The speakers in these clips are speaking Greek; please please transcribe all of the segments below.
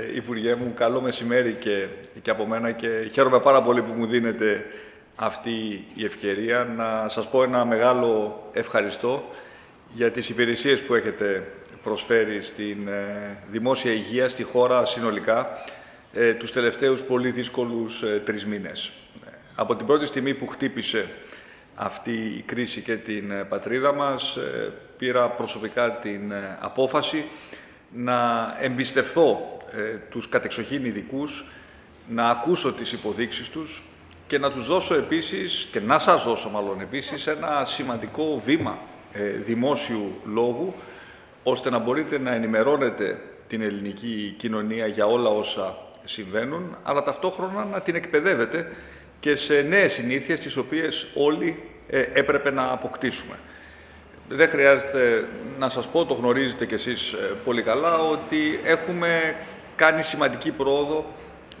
Ε, Υπουργέ μου, καλό μεσημέρι και, και από μένα και χαίρομαι πάρα πολύ που μου δίνετε αυτή η ευκαιρία να σας πω ένα μεγάλο ευχαριστώ για τις υπηρεσίες που έχετε προσφέρει στην ε, δημόσια υγεία, στη χώρα συνολικά, ε, τους τελευταίους πολύ δύσκολους ε, τρεις μήνες. Από την πρώτη στιγμή που χτύπησε αυτή η κρίση και την πατρίδα μας, πήρα προσωπικά την απόφαση να εμπιστευθώ ε, τους κατεξοχήν ειδικούς, να ακούσω τις υποδείξεις τους και να τους δώσω επίσης, και να σας δώσω μάλλον επίσης, ένα σημαντικό βήμα ε, δημόσιου λόγου, ώστε να μπορείτε να ενημερώνετε την ελληνική κοινωνία για όλα όσα συμβαίνουν, αλλά ταυτόχρονα να την εκπαιδεύετε και σε νέες συνήθειες, τις οποίες όλοι ε, έπρεπε να αποκτήσουμε. Δεν χρειάζεται να σας πω, το γνωρίζετε κι εσείς ε, πολύ καλά, ότι έχουμε κάνει σημαντική πρόοδο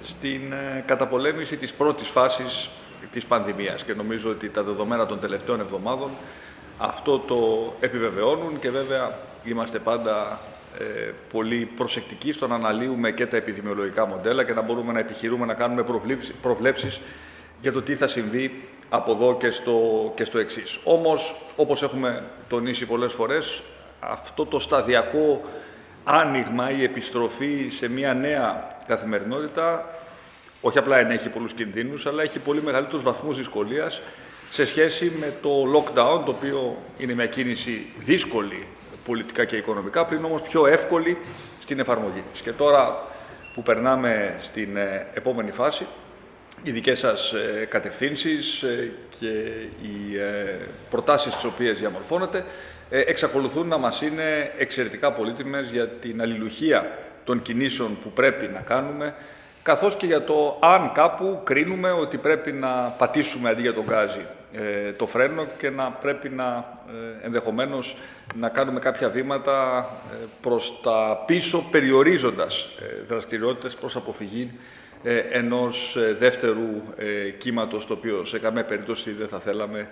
στην ε, καταπολέμηση της πρώτης φάσης της πανδημίας και νομίζω ότι τα δεδομένα των τελευταίων εβδομάδων αυτό το επιβεβαιώνουν και βέβαια είμαστε πάντα ε, πολύ προσεκτικοί στο να αναλύουμε και τα επιδημιολογικά μοντέλα και να μπορούμε να επιχειρούμε να κάνουμε προβλέψεις για το τι θα συμβεί από εδώ και στο, και στο εξής. Όμως, όπως έχουμε τονίσει πολλές φορές, αυτό το σταδιακό άνοιγμα, η επιστροφή σε μια νέα καθημερινότητα, όχι απλά ενέχει πολλούς κινδύνους, αλλά έχει πολύ μεγαλύτερους βαθμούς δυσκολίας σε σχέση με το lockdown, το οποίο είναι μια κίνηση δύσκολη πολιτικά και οικονομικά, πριν όμως πιο εύκολη στην εφαρμογή της. Και τώρα που περνάμε στην ε, επόμενη φάση, οι δικές σας ε, κατευθύνσεις ε, και οι προτάσεις τις οποίες διαμορφώνετε εξακολουθούν να μας είναι εξαιρετικά πολύτιμες για την αλληλουχία των κινήσεων που πρέπει να κάνουμε, καθώς και για το αν κάπου κρίνουμε ότι πρέπει να πατήσουμε αντί για τον γκάζι το φρένο και να πρέπει να ενδεχομένως να κάνουμε κάποια βήματα προς τα πίσω, περιορίζοντας δραστηριότητες προς αποφυγή ε, ενός ε, δεύτερου ε, κύματος, το οποίο σε καμία περίπτωση δεν θα θέλαμε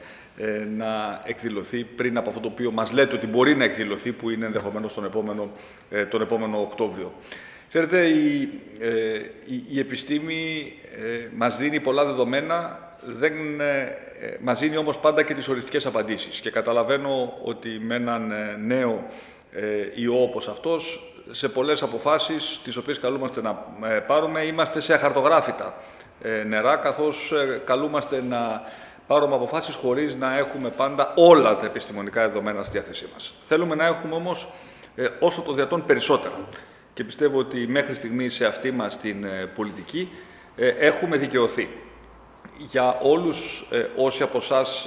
να εκδηλωθεί πριν από αυτό το οποίο μας λέτε ότι μπορεί να εκδηλωθεί, που είναι ενδεχομένως τον επόμενο, τον επόμενο Οκτώβριο. Ξέρετε, η, η, η επιστήμη μας δίνει πολλά δεδομένα, δεν μας δίνει όμως πάντα και τις οριστικές απαντήσεις. Και καταλαβαίνω ότι με έναν νέο ιό όπως αυτός σε πολλές αποφάσεις τις οποίες καλούμαστε να ε, πάρουμε είμαστε σε αχαρτογράφητα ε, νερά καθώς ε, καλούμαστε να πάρουμε αποφάσεις χωρίς να έχουμε πάντα όλα τα επιστημονικά δεδομένα στη διάθεσή μας. Θέλουμε να έχουμε όμως όσο το δυνατόν περισσότερα και πιστεύω ότι μέχρι στιγμή σε αυτή μας την πολιτική έχουμε δικαιωθεί. Για όλους όσοι από εσάς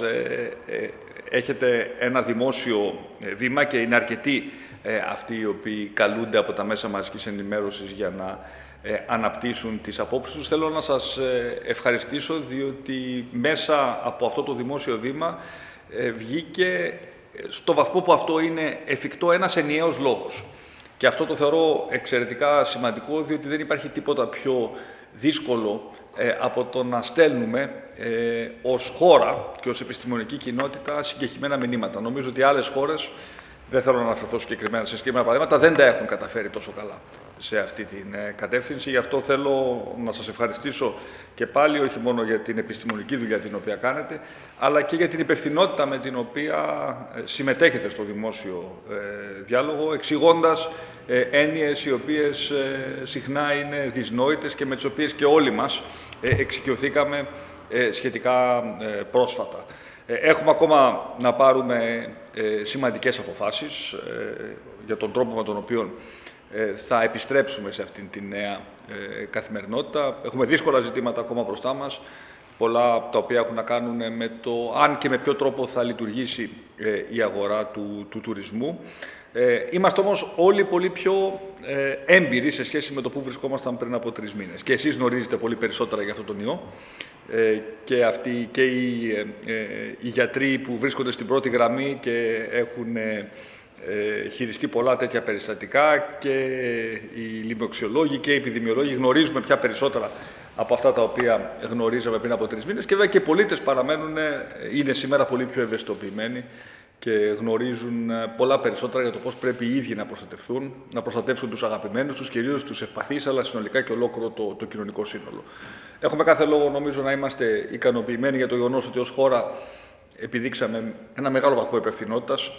έχετε ένα δημόσιο βήμα και είναι αρκετοί ε, αυτοί οι οποίοι καλούνται από τα μέσα μαζικής ενημέρωσης για να ε, αναπτύσσουν τις απόψεις τους. Θέλω να σας ε, ευχαριστήσω διότι μέσα από αυτό το δημόσιο βήμα βγήκε στο βαθμό που αυτό είναι εφικτό ένας ενιαίος λόγος. Και αυτό το θεωρώ εξαιρετικά σημαντικό, διότι δεν υπάρχει τίποτα πιο δύσκολο από το να στέλνουμε ε, ως χώρα και ως επιστημονική κοινότητα συγκεκριμένα μηνύματα. Νομίζω ότι άλλες χώρες δεν θέλω να αναφερθώ συγκεκριμένα σε συγκεκριμένα παραδείγματα, δεν τα έχουν καταφέρει τόσο καλά σε αυτή την ε, κατεύθυνση. Γι' αυτό θέλω να σας ευχαριστήσω και πάλι, όχι μόνο για την επιστημονική δουλειά την οποία κάνετε, αλλά και για την υπευθυνότητα με την οποία ε, συμμετέχετε στο δημόσιο ε, διάλογο, εξηγώντας έννοιες οι οποίες συχνά είναι δυσνόητες και με τις οποίες και όλοι μας εξοικειωθήκαμε σχετικά πρόσφατα. Ε, έχουμε ακόμα να πάρουμε ε, σημαντικές αποφάσεις ε, για τον τρόπο με τον οποίο θα επιστρέψουμε σε αυτήν την νέα καθημερινότητα. Έχουμε δύσκολα ζητήματα ακόμα μπροστά μας, πολλά από τα οποία έχουν να κάνουν με το αν και με ποιο τρόπο θα λειτουργήσει η αγορά του, του τουρισμού. Είμαστε όμως όλοι πολύ πιο έμπειροι σε σχέση με το που βρισκόμασταν πριν από τρεις μήνες. Και εσείς γνωρίζετε πολύ περισσότερα για αυτόν τον ιό. Ε, και, αυτοί, και οι, ε, ε, οι γιατροί που βρίσκονται στην πρώτη γραμμή και έχουν χειριστεί πολλά τέτοια περιστατικά και οι λιμοξιολόγοι και οι επιδημιολόγοι γνωρίζουμε πια περισσότερα από αυτά τα οποία γνωρίζαμε πριν από τρεις μήνες. Και βέβαια και οι πολίτες παραμένουν, είναι σήμερα πολύ πιο ευαισθητοποιημένοι και γνωρίζουν ε, πολλά περισσότερα για το πώς πρέπει οι ίδιοι να προστατευτούν, να προστατεύσουν τους αγαπημένους τους, κυρίως τους ευπαθείς, αλλά συνολικά και ολόκληρο το, το κοινωνικό σύνολο. Έχουμε κάθε λόγο, νομίζω, να είμαστε ικανοποιημένοι για το γεγονός ότι ως χώρα επιδείξαμε ένα μεγάλο βαθμό υπευθυνότητας,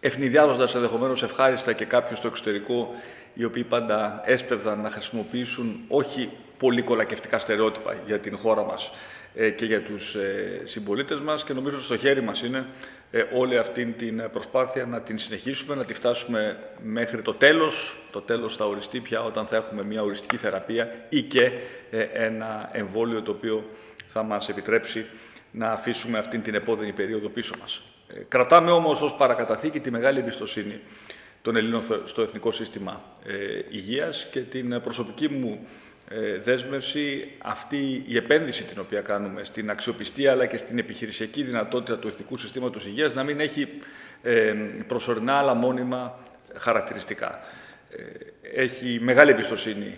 ευνηδιάζοντας ενδεχομένως ευχάριστα και κάποιους στο εξωτερικό, οι οποίοι πάντα έσπευδαν να χρησιμοποιήσουν όχι πολύ κολακευτικά στερεότυπα για την χώρα μας ε, και για τους ε, συμπολίτες μας και νομίζω ότι στο χέρι μας είναι ε, όλη αυτή την προσπάθεια να την συνεχίσουμε, να τη φτάσουμε μέχρι το τέλος. Το τέλος θα οριστεί πια όταν θα έχουμε μια οριστική θεραπεία ή και ένα εμβόλιο το οποίο θα μας επιτρέψει να αφήσουμε αυτή την επόδενη περίοδο πίσω μας. Κρατάμε όμως ως παρακαταθήκη τη μεγάλη εμπιστοσύνη των Ελλήνων στο Εθνικό Σύστημα Υγείας και την προσωπική μου ε, δέσμευση αυτή η επένδυση την οποία κάνουμε στην αξιοπιστία αλλά και στην επιχειρησιακή δυνατότητα του Εθνικού Συστήματος Υγείας να μην έχει ε, προσωρινά αλλά μόνιμα χαρακτηριστικά. Ε, έχει μεγάλη εμπιστοσύνη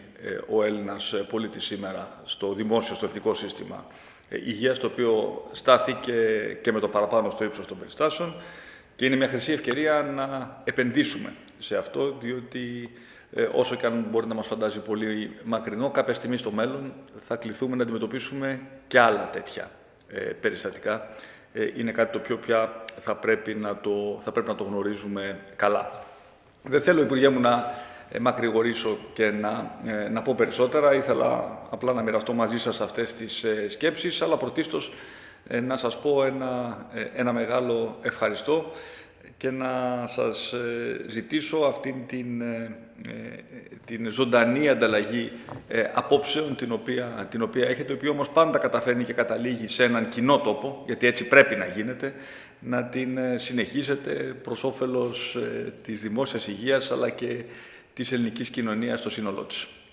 ο Έλληνας πολίτης σήμερα στο δημόσιο, στο εθνικό σύστημα υγείας, το οποίο στάθηκε και με το παραπάνω στο ύψος των περιστάσεων και είναι μια χρυσή ευκαιρία να επενδύσουμε σε αυτό, διότι ε, όσο και αν μπορεί να μας φαντάζει πολύ μακρινό, κάποια στιγμή στο μέλλον θα κληθούμε να αντιμετωπίσουμε και άλλα τέτοια ε, περιστατικά. Ε, είναι κάτι το οποίο πια θα πρέπει να το, θα πρέπει να το γνωρίζουμε καλά. Δεν θέλω, Υπουργέ μου, να ε, μακρηγορήσω και να, ε, να πω περισσότερα. Ήθελα απλά να μοιραστώ μαζί σας αυτές τις σκέψεις, αλλά πρωτίστως να σας πω ένα, ένα μεγάλο ευχαριστώ και να σας ε, ζητήσω αυτήν την, ε, ε, την ζωντανή ανταλλαγή απόψεων την οποία, την οποία έχετε, η οποία όμως πάντα καταφέρνει και καταλήγει σε έναν κοινό τόπο, γιατί έτσι πρέπει να γίνεται, να την συνεχίσετε προς όφελος της δημόσιας υγείας αλλά και της ελληνικής κοινωνίας στο σύνολό της.